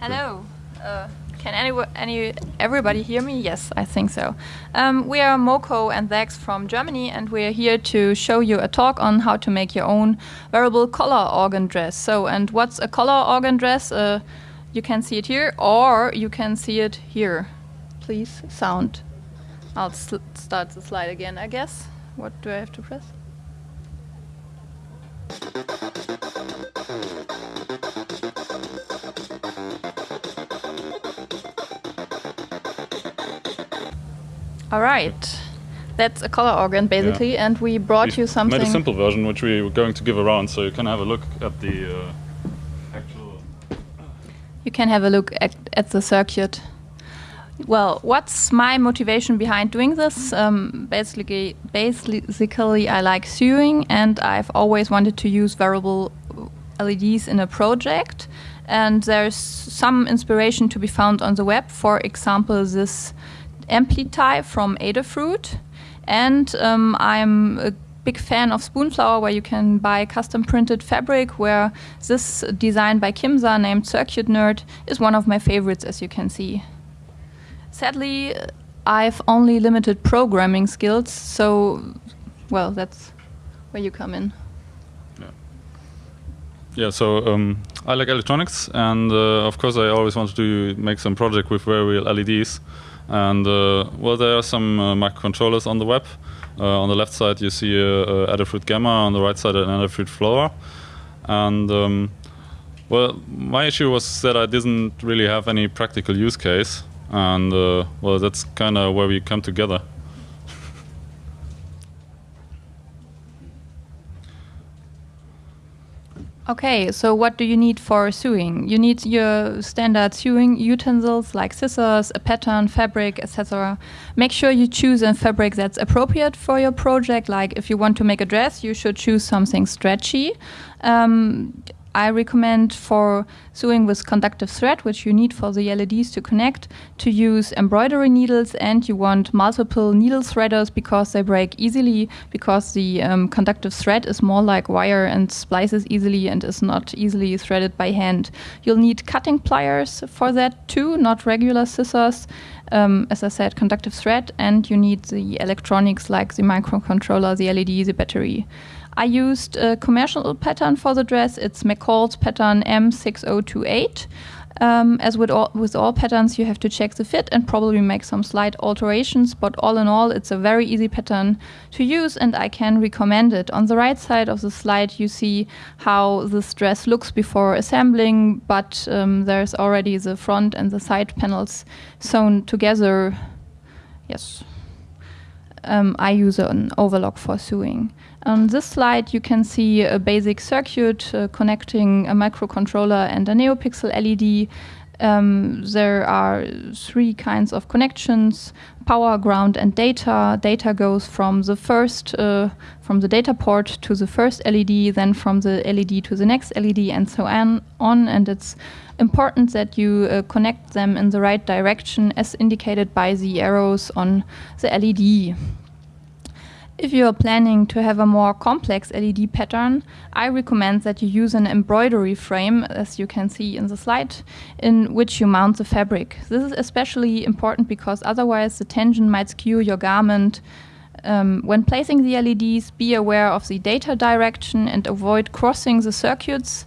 Hello. Uh, can any, any everybody hear me? Yes, I think so. Um, we are Moko and Zax from Germany, and we are here to show you a talk on how to make your own wearable color organ dress. So, and what's a color organ dress? Uh, you can see it here, or you can see it here. Please, sound. I'll start the slide again, I guess. What do I have to press? All right. That's a color organ, basically, yeah. and we brought we you something. made a simple version, which we were going to give around, so you can have a look at the uh, actual... You can have a look at, at the circuit. Well, what's my motivation behind doing this? Um, basically, basically, I like sewing, and I've always wanted to use wearable LEDs in a project. And there's some inspiration to be found on the web. For example, this Amplify from Adafruit. And um, I'm a big fan of Spoonflower, where you can buy custom printed fabric, where this design by Kimza named Circuit Nerd is one of my favorites, as you can see. Sadly, I've only limited programming skills, so, well, that's where you come in. Yeah, yeah so um, I like electronics, and uh, of course, I always wanted to make some project with very real LEDs. And uh, well, there are some uh, microcontrollers on the web. Uh, on the left side, you see a Adafruit Gemma. On the right side, an Adafruit Flora. And um, well, my issue was that I didn't really have any practical use case, and uh, well, that's kind of where we come together. Okay, so what do you need for sewing? You need your standard sewing utensils like scissors, a pattern, fabric, etc. Make sure you choose a fabric that's appropriate for your project. Like if you want to make a dress, you should choose something stretchy. Um, I recommend for sewing with conductive thread, which you need for the LEDs to connect, to use embroidery needles and you want multiple needle threaders because they break easily because the um, conductive thread is more like wire and splices easily and is not easily threaded by hand. You'll need cutting pliers for that too, not regular scissors. Um, as I said, conductive thread and you need the electronics like the microcontroller, the LED, the battery. I used a commercial pattern for the dress. It's McCall's pattern M6028. Um, as with all, with all patterns, you have to check the fit and probably make some slight alterations, but all in all, it's a very easy pattern to use and I can recommend it. On the right side of the slide, you see how this dress looks before assembling, but um, there's already the front and the side panels sewn together. Yes. Um, I use an overlock for sewing. On this slide, you can see a basic circuit uh, connecting a microcontroller and a NeoPixel LED. Um, there are three kinds of connections, power, ground, and data. Data goes from the first, uh, from the data port to the first LED, then from the LED to the next LED, and so on. on and it's important that you uh, connect them in the right direction as indicated by the arrows on the LED. If you are planning to have a more complex LED pattern, I recommend that you use an embroidery frame, as you can see in the slide, in which you mount the fabric. This is especially important because otherwise the tension might skew your garment. Um, when placing the LEDs, be aware of the data direction and avoid crossing the circuits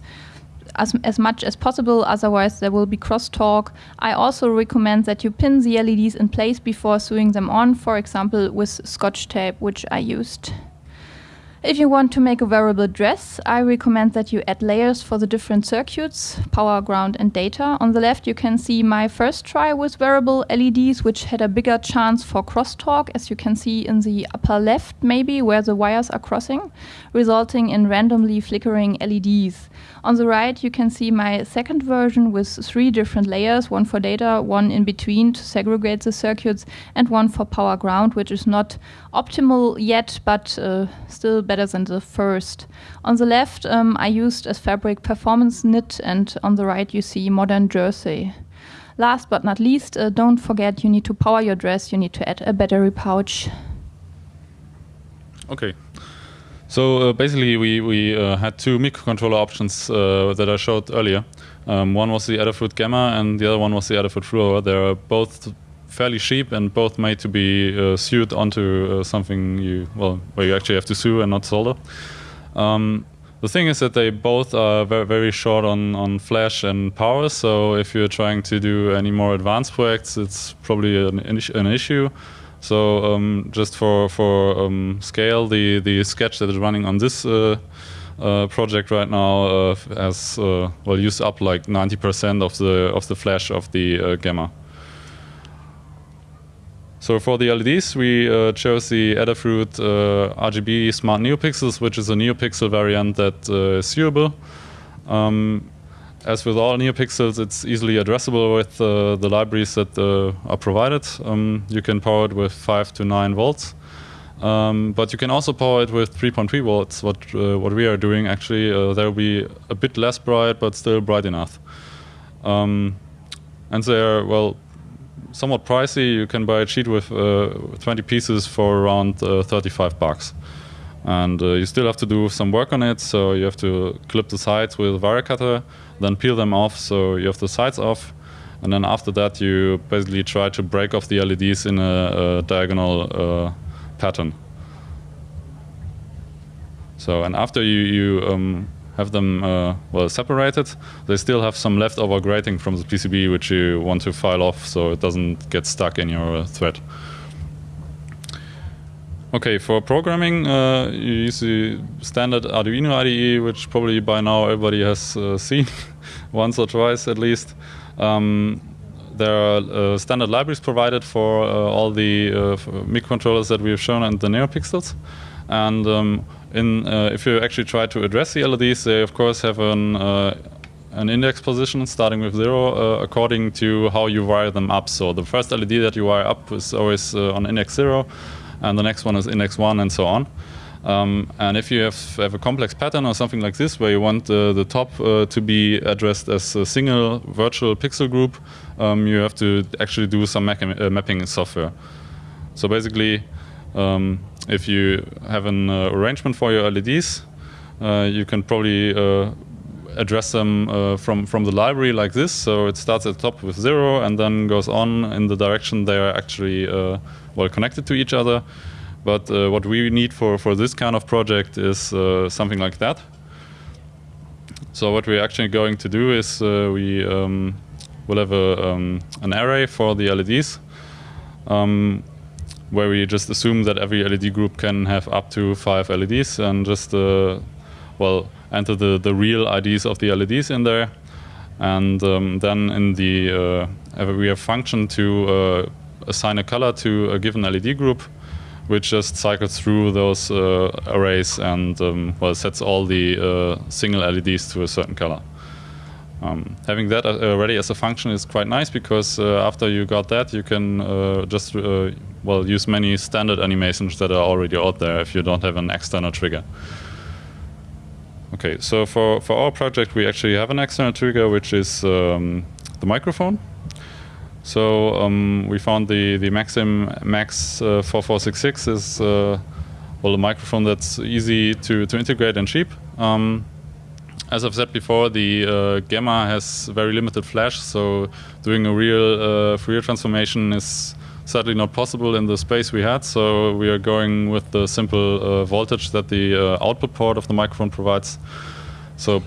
as, as much as possible, otherwise there will be crosstalk. I also recommend that you pin the LEDs in place before sewing them on, for example with scotch tape, which I used. If you want to make a wearable dress, I recommend that you add layers for the different circuits, power, ground and data. On the left you can see my first try with wearable LEDs, which had a bigger chance for crosstalk, as you can see in the upper left maybe, where the wires are crossing, resulting in randomly flickering LEDs. On the right, you can see my second version with three different layers, one for data, one in between to segregate the circuits, and one for power ground, which is not optimal yet, but uh, still better than the first. On the left, um, I used as fabric performance knit, and on the right, you see modern jersey. Last but not least, uh, don't forget you need to power your dress, you need to add a battery pouch. Okay. So uh, basically, we we uh, had two microcontroller options uh, that I showed earlier. Um, one was the Adafruit Gemma, and the other one was the Adafruit Flora. They're both fairly cheap and both made to be uh, sewed onto uh, something you well where you actually have to sew and not solder. Um, the thing is that they both are very, very short on, on flash and power. So if you're trying to do any more advanced projects, it's probably an, an issue. So um, just for for um, scale, the the sketch that is running on this uh, uh, project right now uh, has uh, well used up like 90% of the of the flash of the uh, gemma. So for the LEDs, we uh, chose the Adafruit RGB Smart NeoPixels, which is a NeoPixel variant that is sewable. Um, as with all NeoPixels, it's easily addressable with uh, the libraries that uh, are provided. Um, you can power it with 5 to 9 volts. Um, but you can also power it with 3.3 volts, what, uh, what we are doing actually. Uh, they'll be a bit less bright, but still bright enough. Um, and they're, well, somewhat pricey. You can buy a sheet with uh, 20 pieces for around uh, 35 bucks and uh, you still have to do some work on it. So you have to clip the sides with a wire cutter, then peel them off so you have the sides off. And then after that, you basically try to break off the LEDs in a, a diagonal pattern. So, and after you, you um, have them uh, well separated, they still have some leftover grating from the PCB which you want to file off so it doesn't get stuck in your thread. Okay, for programming, uh, you use the standard Arduino IDE, which probably by now everybody has uh, seen once or twice at least. Um, there are uh, standard libraries provided for uh, all the microcontrollers that we have shown and the NeoPixels. And um, in, uh, if you actually try to address the LEDs, they of course have an, an index position starting with zero according to how you wire them up. So the first LED that you wire up is always on index zero and the next one is index one, and so on. Um, and if you have, have, a complex pattern or something like this, where you want uh, the top uh, to be addressed as a single virtual pixel group, um, you have to actually do some uh, mapping software. So basically, um, if you have an uh, arrangement for your LEDs, uh, you can probably uh, address them from, from the library like this. So it starts at the top with zero and then goes on in the direction they are actually well connected to each other. But uh, what we need for, for this kind of project is uh, something like that. So what we're actually going to do is uh, we um, will have a, um, an array for the LEDs um, where we just assume that every LED group can have up to five LEDs and just uh, well enter the, the real IDs of the LEDs in there. And um, then in the uh, we have function to uh, assign a color to a given LED group, which just cycles through those uh, arrays and um, well sets all the uh, single LEDs to a certain color. Um, having that uh, already as a function is quite nice because uh, after you got that, you can uh, just uh, well use many standard animations that are already out there if you don't have an external trigger. Okay, so for, for our project, we actually have an external trigger, which is um, the microphone. So um, we found the the Maxim Max uh, 4466 is uh, well a microphone that's easy to to integrate and cheap. Um, as I've said before, the uh, Gemma has very limited flash, so doing a real uh, Fourier transformation is sadly not possible in the space we had. So we are going with the simple uh, voltage that the uh, output port of the microphone provides. So,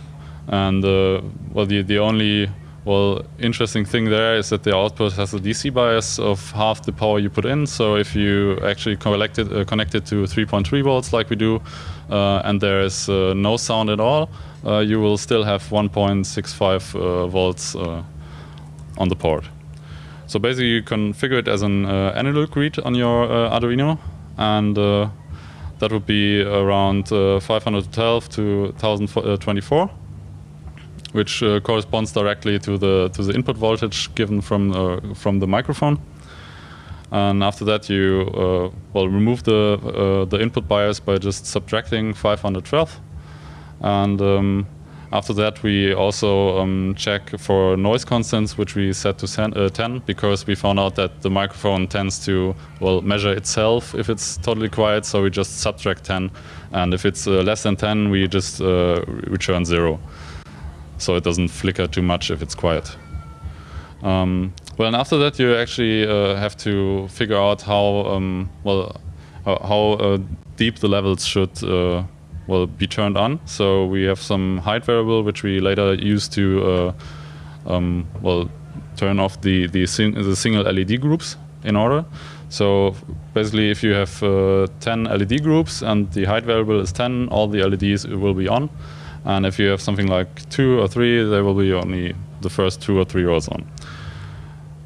and well, the the only well, interesting thing there is that the output has a DC bias of half the power you put in. So if you actually connect it, uh, connect it to 3.3 volts like we do, uh, and there is uh, no sound at all, uh, you will still have 1.65 uh, volts uh, on the port. So basically you configure it as an analog read on your Arduino, and that would be around 512 to 1024 which uh, corresponds directly to the to the input voltage given from uh, from the microphone. And after that, you uh, well remove the uh, the input bias by just subtracting 512, and um, After that, we also um, check for noise constants, which we set to uh, 10, because we found out that the microphone tends to well measure itself if it's totally quiet. So we just subtract 10, and if it's uh, less than 10, we just uh, return zero, so it doesn't flicker too much if it's quiet. Um, well, and after that, you actually uh, have to figure out how um, well how uh, deep the levels should will be turned on. So we have some height variable which we later use to uh, um, well turn off the the, sing the, single LED groups in order. So basically, if you have uh, 10 LED groups and the height variable is 10, all the LEDs will be on. And if you have something like two or three, they will be only the first two or three rows on.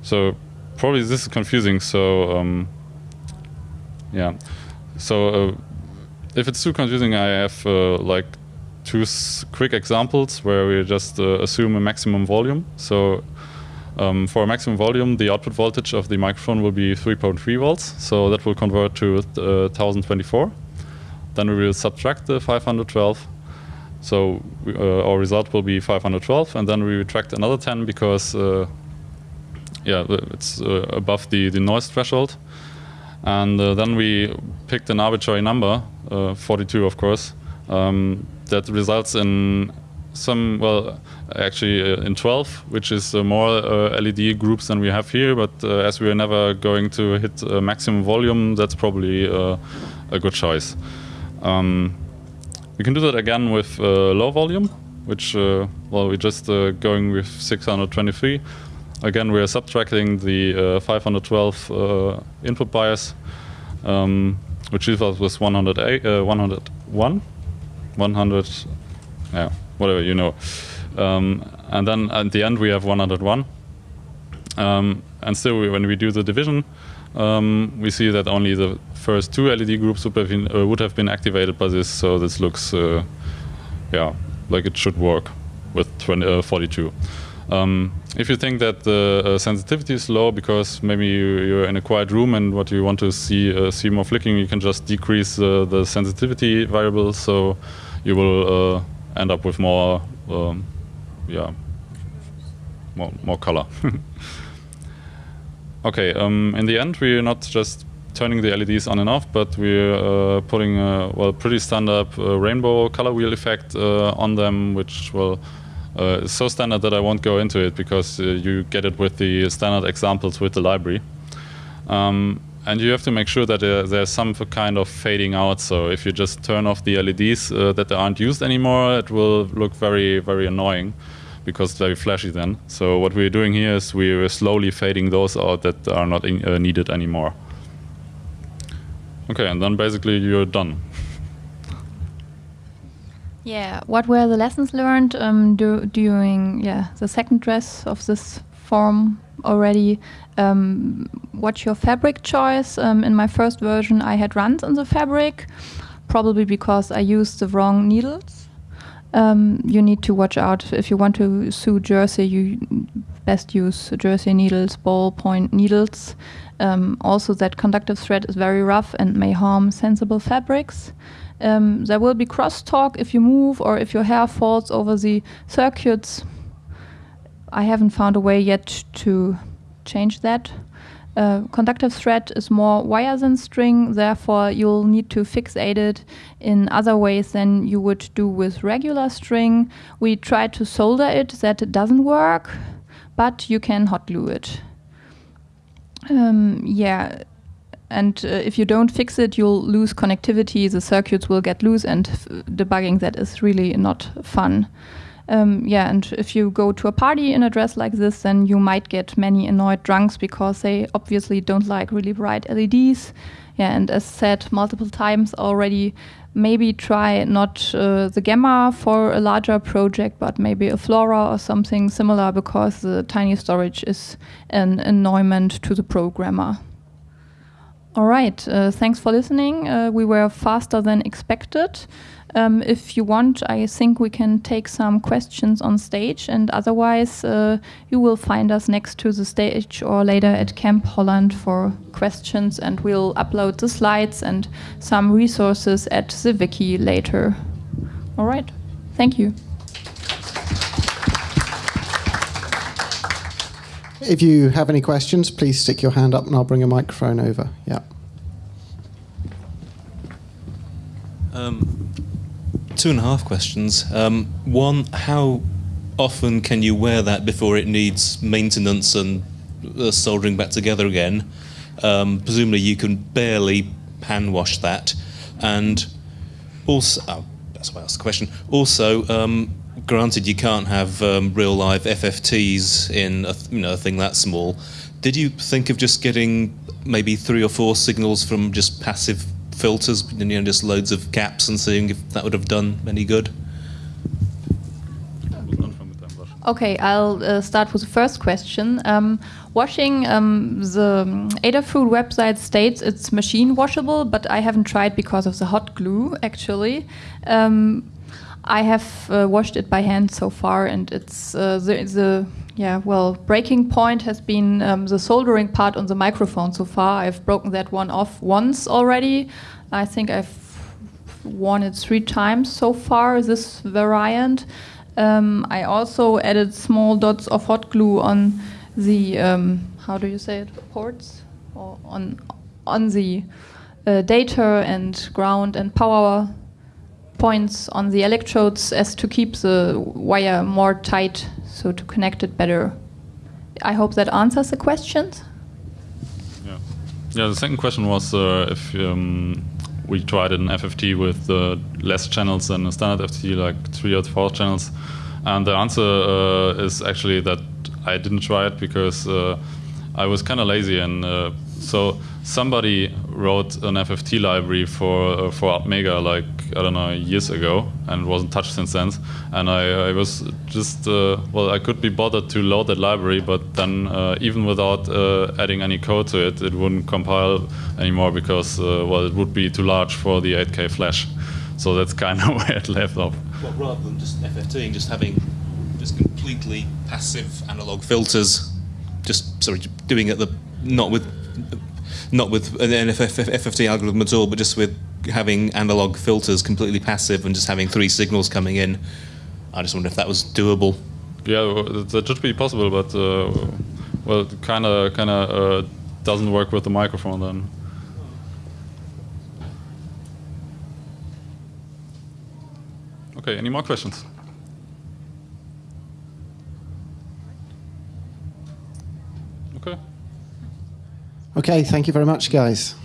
So probably this is confusing. So um, yeah, so uh, if it's too confusing, I have uh, like two quick examples where we just uh, assume a maximum volume. So um, for a maximum volume, the output voltage of the microphone will be 3.3 volts. So that will convert to uh, 1024. Then we will subtract the 512. So we, uh, our result will be 512, and then we retract another 10 because uh, yeah, it's uh, above the, the noise threshold. And uh, then we picked an arbitrary number, uh, 42 of course, um, that results in some, well, actually uh, in 12, which is uh, more uh, LED groups than we have here, but uh, as we are never going to hit maximum volume, that's probably a good choice. Um, we can do that again with low volume, which, well, we're just going with 623 again, we are subtracting the uh, 512 uh, input bias, um, which leaves us with 108, uh, 101, 100, yeah, whatever you know. Um, and then at the end we have 101. Um, and still, we, when we do the division, um, we see that only the first two LED groups would have been, uh, would have been activated by this. So this looks, uh, yeah, like it should work with 20, uh, 42. Um, if you think that the uh, sensitivity is low because maybe you, are in a quiet room and what you want to see uh, see more flicking, you can just decrease uh, the sensitivity variable, so you will uh, end up with more, um, yeah, more more color. okay, um, in the end, we're not just turning the LEDs on and off, but we're uh, putting a well pretty standard uh, rainbow color wheel effect on them, which will uh, it's so standard that I won't go into it because uh, you get it with the standard examples with the library. Um, and you have to make sure that uh, there's some kind of fading out. So if you just turn off the LEDs uh, that aren't used anymore, it will look very, very annoying because very flashy then. So what we're doing here is we're slowly fading those out that are not in, uh, needed anymore. Okay, and then basically you're done. Yeah, what were the lessons learned um, during yeah the second dress of this form already? Um, what's your fabric choice? Um, in my first version, I had runs in the fabric, probably because I used the wrong needles. Um, you need to watch out if you want to sew jersey. You best use jersey needles, ballpoint needles. Um, also, that conductive thread is very rough and may harm sensible fabrics. Um, there will be crosstalk if you move or if your hair falls over the circuits. I haven't found a way yet to change that. Uh, conductive thread is more wire than string, therefore you'll need to fixate it in other ways than you would do with regular string. We tried to solder it, that doesn't work, but you can hot glue it. Um, yeah, and uh, if you don't fix it, you'll lose connectivity. The circuits will get loose, and debugging that is really not fun. Um, yeah, and if you go to a party in a dress like this, then you might get many annoyed drunks because they obviously don't like really bright LEDs. Yeah, and as said multiple times already, maybe try not uh, the Gemma for a larger project, but maybe a Flora or something similar because the tiny storage is an annoyment to the programmer. All right. Uh, thanks for listening. Uh, we were faster than expected. Um, if you want, I think we can take some questions on stage, and otherwise, uh, you will find us next to the stage or later at Camp Holland for questions, and we'll upload the slides and some resources at the wiki later. All right, thank you. If you have any questions, please stick your hand up and I'll bring a microphone over. Yeah. Um, two and a half questions. Um, one, how often can you wear that before it needs maintenance and uh, soldering back together again? Um, presumably, you can barely hand wash that. And also, oh, that's why I asked the question. Also, um, granted, you can't have um, real live FFTs in a, you know, a thing that small. Did you think of just getting maybe three or four signals from just passive filters, you know, just loads of caps, and seeing if that would have done any good? Okay, I'll uh, start with the first question. Um, washing, um, the Adafruit website states it's machine washable, but I haven't tried because of the hot glue, actually. Um, I have uh, washed it by hand so far, and it's uh, the, the yeah well breaking point has been um, the soldering part on the microphone so far. I've broken that one off once already. I think I've worn it three times so far. This variant. Um, I also added small dots of hot glue on the um, how do you say it ports or on on the uh, data and ground and power points on the electrodes as to keep the wire more tight, so to connect it better. I hope that answers the questions. Yeah, yeah. The second question was uh, if um, we tried an FFT with uh, less channels than a standard FFT, like three or four channels, and the answer uh, is actually that I didn't try it because uh, I was kind of lazy and uh, so somebody wrote an FFT library for uh, for Mega like I don't know years ago and it wasn't touched since then. And I, I was just uh, well I could be bothered to load that library, but then uh, even without uh, adding any code to it, it wouldn't compile anymore because uh, well it would be too large for the 8K flash. So that's kind of where it left off. Well, rather than just FFTing, just having just completely passive analog filters, just sorry doing it the not with not with an FFT algorithm at all, but just with having analog filters completely passive and just having three signals coming in. I just wonder if that was doable. Yeah, that should be possible, but uh, well, kind of kind of uh, doesn't work with the microphone then. Okay, any more questions? Okay, thank you very much, guys.